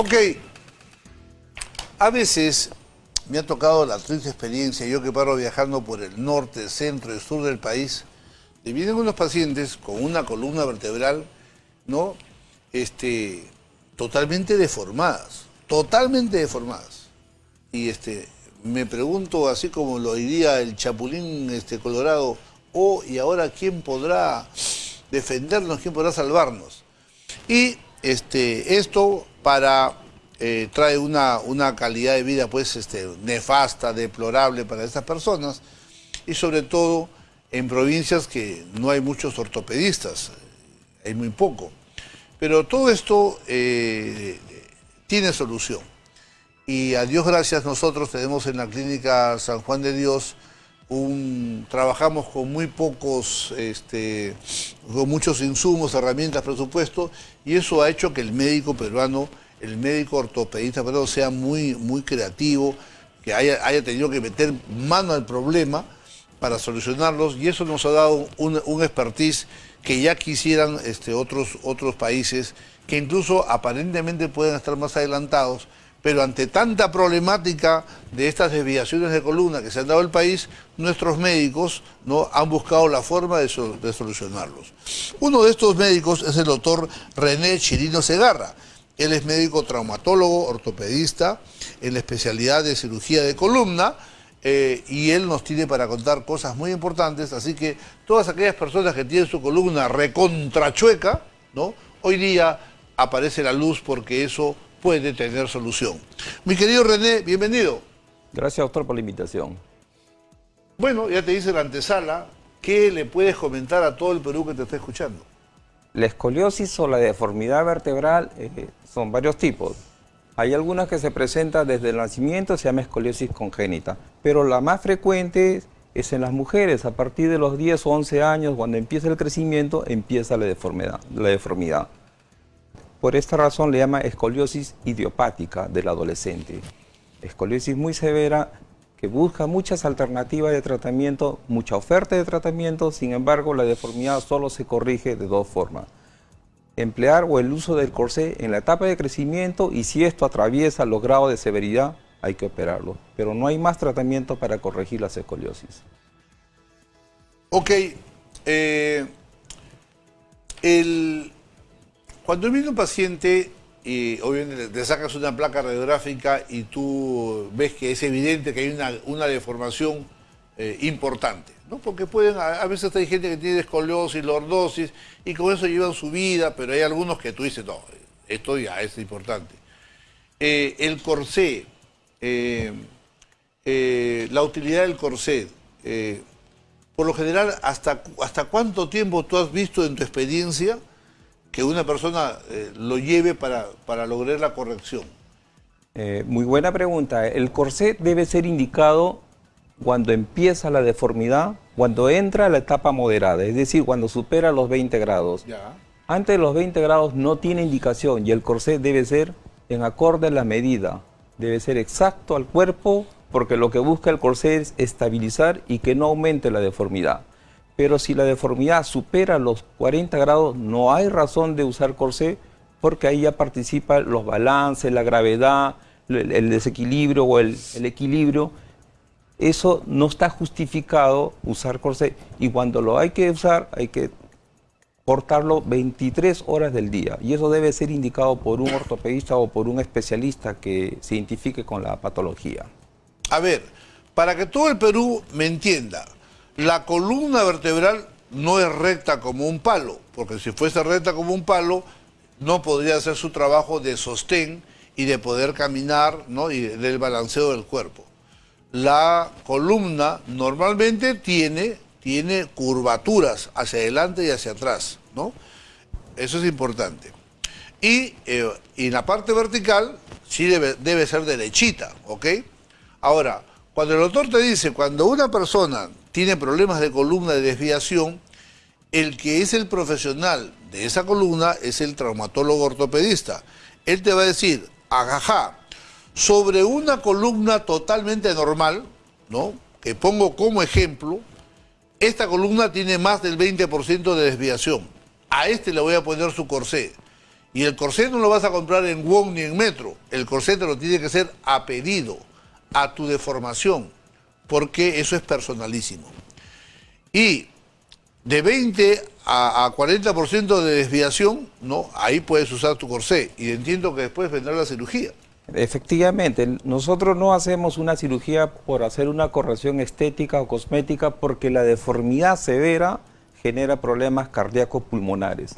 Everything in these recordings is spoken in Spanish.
Ok, a veces me ha tocado la triste experiencia, yo que paro viajando por el norte, centro y sur del país, y vienen unos pacientes con una columna vertebral, ¿no? Este, totalmente deformadas, totalmente deformadas. Y este, me pregunto, así como lo diría el chapulín este, colorado, oh, y ahora quién podrá defendernos, quién podrá salvarnos. Y este, esto para eh, trae una, una, calidad de vida pues este, nefasta, deplorable para estas personas y sobre todo en provincias que no hay muchos ortopedistas, hay muy poco. Pero todo esto eh, tiene solución. Y a Dios gracias nosotros tenemos en la clínica San Juan de Dios trabajamos con muy pocos, este, con muchos insumos, herramientas, presupuesto, y eso ha hecho que el médico peruano, el médico ortopedista peruano sea muy, muy creativo, que haya, haya tenido que meter mano al problema para solucionarlos, y eso nos ha dado un, un expertise que ya quisieran este, otros, otros países, que incluso aparentemente pueden estar más adelantados, pero ante tanta problemática de estas desviaciones de columna que se han dado al país, nuestros médicos ¿no? han buscado la forma de, solucionarlos. Uno de estos médicos es el doctor René Chirino Segarra. Él es médico traumatólogo, ortopedista, en la especialidad de cirugía de columna, eh, y él nos tiene para contar cosas muy importantes, así que todas aquellas personas que tienen su columna recontrachueca, ¿no? hoy día aparece la luz porque eso puede tener solución. Mi querido René, bienvenido. Gracias, doctor, por la invitación. Bueno, ya te dice la antesala, ¿qué le puedes comentar a todo el Perú que te está escuchando? La escoliosis o la deformidad vertebral eh, son varios tipos. Hay algunas que se presentan desde el nacimiento, se llama escoliosis congénita, pero la más frecuente es en las mujeres. A partir de los 10 o 11 años, cuando empieza el crecimiento, empieza la deformidad. La deformidad. Por esta razón le llama escoliosis idiopática del adolescente. Escoliosis muy severa que busca muchas alternativas de tratamiento, mucha oferta de tratamiento, sin embargo la deformidad solo se corrige de dos formas. Emplear o el uso del corsé en la etapa de crecimiento y si esto atraviesa los grados de severidad, hay que operarlo. Pero no hay más tratamiento para corregir las escoliosis. Ok, eh, el, cuando viene un paciente y obviamente te sacas una placa radiográfica y tú ves que es evidente que hay una, deformación eh, importante, ¿no? Porque pueden, a, veces hay gente que tiene escoliosis, lordosis y con eso llevan su vida, pero hay algunos que tú dices, no, esto ya es importante. Eh, el corsé, eh, la utilidad del corsé, por lo general, ¿hasta, ¿hasta cuánto tiempo tú has visto en tu experiencia que una persona eh, lo lleve para, para, lograr la corrección? Eh, muy buena pregunta. El corset debe ser indicado cuando empieza la deformidad, cuando entra a la etapa moderada, es decir, cuando supera los 20 grados. Antes de los 20 grados no tiene indicación y el corset debe ser en acorde a la medida. Debe ser exacto al cuerpo porque lo que busca el corset es estabilizar y que no aumente la deformidad pero si la deformidad supera los 40 grados, no hay razón de usar corsé porque ahí ya participan los balances, la gravedad, el, desequilibrio o el, equilibrio. Eso no está justificado usar corsé y cuando lo hay que usar hay que portarlo 23 horas del día y eso debe ser indicado por un ortopedista o por un especialista que se identifique con la patología. A ver, para que todo el Perú me entienda, la columna vertebral no es recta como un palo, porque si fuese recta como un palo, no podría hacer su trabajo de sostén y de poder caminar ¿no? y del balanceo del cuerpo. La columna normalmente tiene, tiene curvaturas hacia adelante y hacia atrás, ¿no? Eso es importante. Y, eh, en la parte vertical sí debe, debe ser derechita, ¿ok? Ahora, cuando el doctor te dice, cuando una persona tiene problemas de columna de desviación, el que es el profesional de esa columna es el traumatólogo ortopedista. Él te va a decir, ajá, sobre una columna totalmente normal, ¿no? que pongo como ejemplo, esta columna tiene más del 20% de desviación. A este le voy a poner su corsé. Y el corsé no lo vas a comprar en Wong ni en Metro. El corsé te lo tiene que ser a pedido, a tu deformación, porque eso es personalísimo. Y de 20 a, 40% de desviación, no, ahí puedes usar tu corsé. Y entiendo que después vendrá la cirugía. Efectivamente, nosotros no hacemos una cirugía por hacer una corrección estética o cosmética porque la deformidad severa genera problemas cardíacos pulmonares.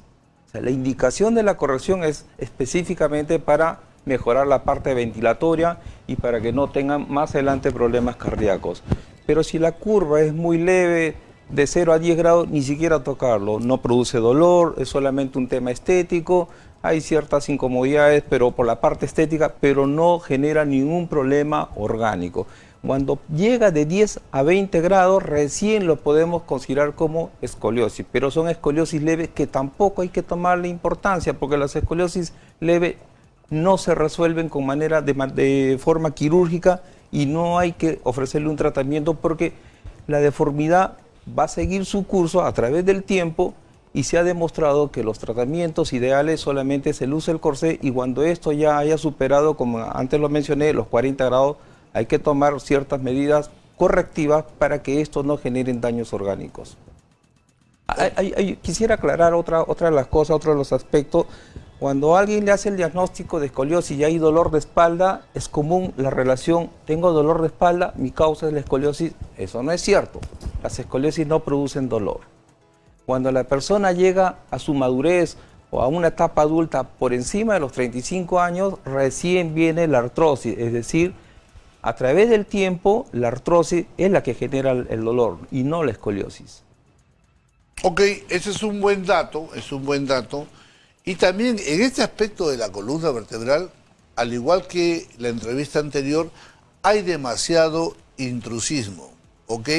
la indicación de la corrección es específicamente para mejorar la parte ventilatoria y para que no tengan más adelante problemas cardíacos. Pero si la curva es muy leve, de 0 a 10 grados, ni siquiera tocarlo. No produce dolor, es solamente un tema estético, hay ciertas incomodidades pero por la parte estética, pero no genera ningún problema orgánico. Cuando llega de 10 a 20 grados, recién lo podemos considerar como escoliosis, pero son escoliosis leves que tampoco hay que tomarle importancia, porque las escoliosis leves no se resuelven con manera de, forma quirúrgica y no hay que ofrecerle un tratamiento porque la deformidad va a seguir su curso a través del tiempo y se ha demostrado que los tratamientos ideales solamente se luce el corsé y cuando esto ya haya superado, como antes lo mencioné, los 40 grados, hay que tomar ciertas medidas correctivas para que esto no genere daños orgánicos. quisiera aclarar otra, otra de las cosas, otro de los aspectos. Cuando alguien le hace el diagnóstico de escoliosis y hay dolor de espalda, es común la relación, tengo dolor de espalda, mi causa es la escoliosis. Eso no es cierto. Las escoliosis no producen dolor. Cuando la persona llega a su madurez o a una etapa adulta por encima de los 35 años, recién viene la artrosis, es decir, a través del tiempo la artrosis es la que genera el dolor y no la escoliosis. Ok, ese es un buen dato, es un buen dato. Y también en este aspecto de la columna vertebral, al igual que la entrevista anterior, hay demasiado intrusismo, ¿ok?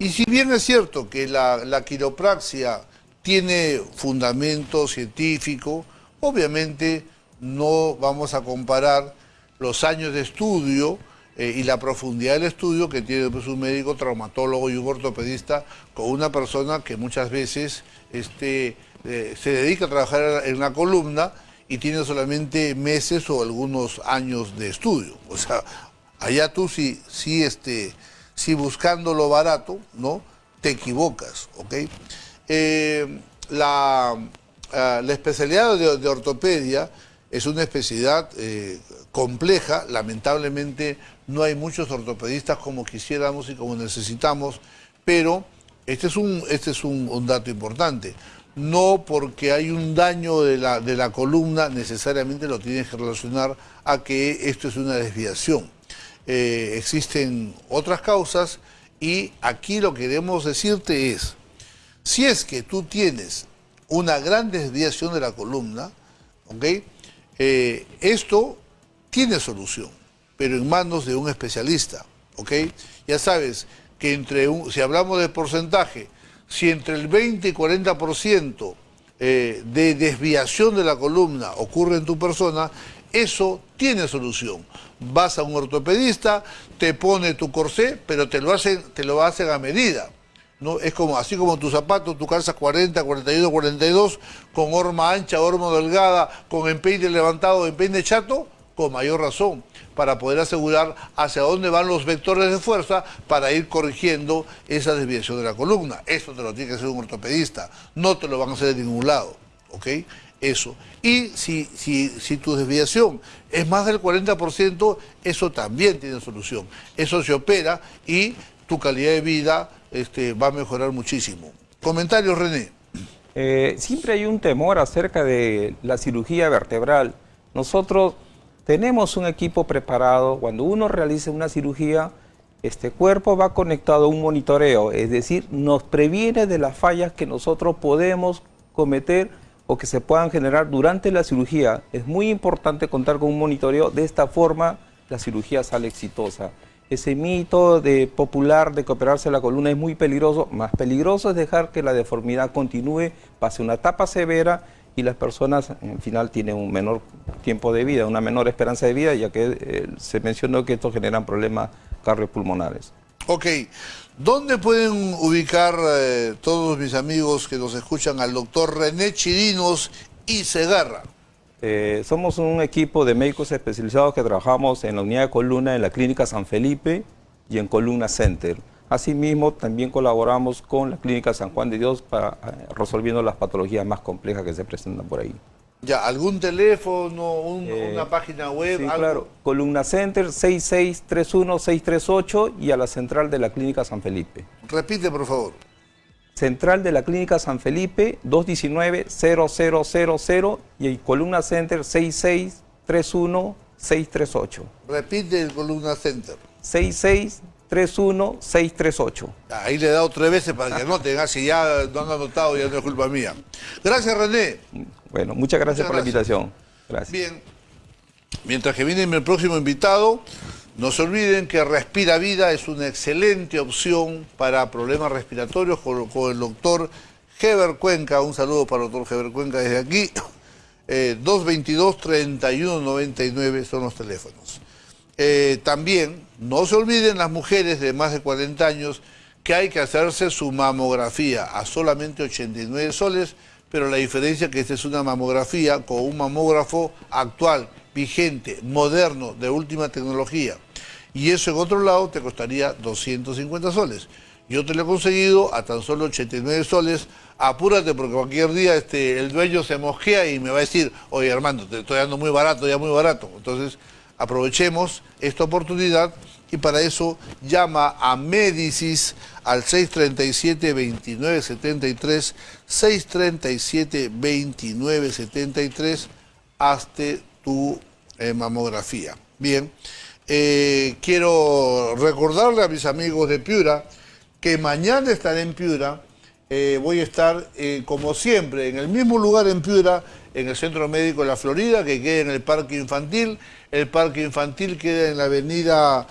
Y si bien es cierto que la, quiropraxia tiene fundamento científico, obviamente no vamos a comparar los años de estudio eh, y la profundidad del estudio que tiene pues, un médico traumatólogo y un ortopedista con una persona que muchas veces este, eh, se dedica a trabajar en la columna y tiene solamente meses o algunos años de estudio. O sea, allá tú sí, sí este, si buscando lo barato, ¿no? Te equivocas, ¿ok? Eh, la, ah, la, especialidad de, ortopedia es una especialidad eh, compleja, lamentablemente no hay muchos ortopedistas como quisiéramos y como necesitamos, pero este es un, este es un, dato importante. No porque hay un daño de la, de la columna necesariamente lo tienes que relacionar a que esto es una desviación. Eh, existen otras causas y aquí lo que queremos decirte es, si es que tú tienes una gran desviación de la columna, ¿ok? Eh, esto tiene solución, pero en manos de un especialista, ¿ok? Ya sabes que entre un, si hablamos de porcentaje, si entre el 20 y 40% eh, de desviación de la columna ocurre en tu persona, eso tiene solución. Vas a un ortopedista, te pone tu corsé, pero te lo hacen, te lo hacen a medida. ¿no? Es como, así como tu zapato, tu calzas 40, 41, 42, con horma ancha, horma delgada, con empeine levantado, empeine chato, con mayor razón, para poder asegurar hacia dónde van los vectores de fuerza para ir corrigiendo esa desviación de la columna. Eso te lo tiene que hacer un ortopedista, no te lo van a hacer de ningún lado. ¿ok? Eso. Y si, si, si tu desviación es más del 40%, eso también tiene solución. Eso se opera y tu calidad de vida este, va a mejorar muchísimo. Comentarios, René. Eh, siempre hay un temor acerca de la cirugía vertebral. Nosotros tenemos un equipo preparado. Cuando uno realiza una cirugía, este cuerpo va conectado a un monitoreo, es decir, nos previene de las fallas que nosotros podemos cometer o que se puedan generar durante la cirugía. Es muy importante contar con un monitoreo, de esta forma la cirugía sale exitosa. Ese mito de popular de que operarse la columna es muy peligroso, más peligroso es dejar que la deformidad continúe, pase una etapa severa y las personas en final tienen un menor tiempo de vida, una menor esperanza de vida, ya que eh, se mencionó que esto generan problemas cardiopulmonares. Ok, ¿dónde pueden ubicar eh, todos mis amigos que nos escuchan al doctor René Chirinos y Segarra? Eh, somos un equipo de médicos especializados que trabajamos en la unidad de columna en la Clínica San Felipe y en Columna Center. Asimismo, también colaboramos con la Clínica San Juan de Dios para eh, resolviendo las patologías más complejas que se presentan por ahí. Ya, ¿algún teléfono, eh, una página web? Sí, claro. Columna Center 6631-638 y a la central de la Clínica San Felipe. Repite, por favor. Central de la Clínica San Felipe 219-0000 y Columna Center 6631-638. Repite el Columna Center. 6631-638. Ahí le he dado tres veces para que anoten, si ya no han anotado ya no es culpa mía. Gracias René. Bueno, muchas gracias por la invitación. Gracias. Bien, mientras que viene mi próximo invitado, no se olviden que Respira Vida es una excelente opción para problemas respiratorios con, el doctor Heber Cuenca. Un saludo para el doctor Heber Cuenca desde aquí. 222-3199 eh, son los teléfonos. Eh, también, no se olviden las mujeres de más de 40 años que hay que hacerse su mamografía a solamente 89 soles, pero la diferencia es que esta es una mamografía con un mamógrafo actual, vigente, moderno, de última tecnología. Y eso en otro lado te costaría 250 soles. Yo te lo he conseguido a tan solo 89 soles. Apúrate porque cualquier día este, el dueño se mosquea y me va a decir, oye Armando, te estoy dando muy barato, ya muy barato. Entonces aprovechemos esta oportunidad y para eso llama a Médicis al 637-2973, 637-2973, hazte tu eh, mamografía. Bien, eh, quiero recordarle a mis amigos de Piura que mañana estaré en Piura, eh, voy a estar como siempre en el mismo lugar en Piura, en el Centro Médico de la Florida, que queda en el Parque Infantil, el Parque Infantil queda en la avenida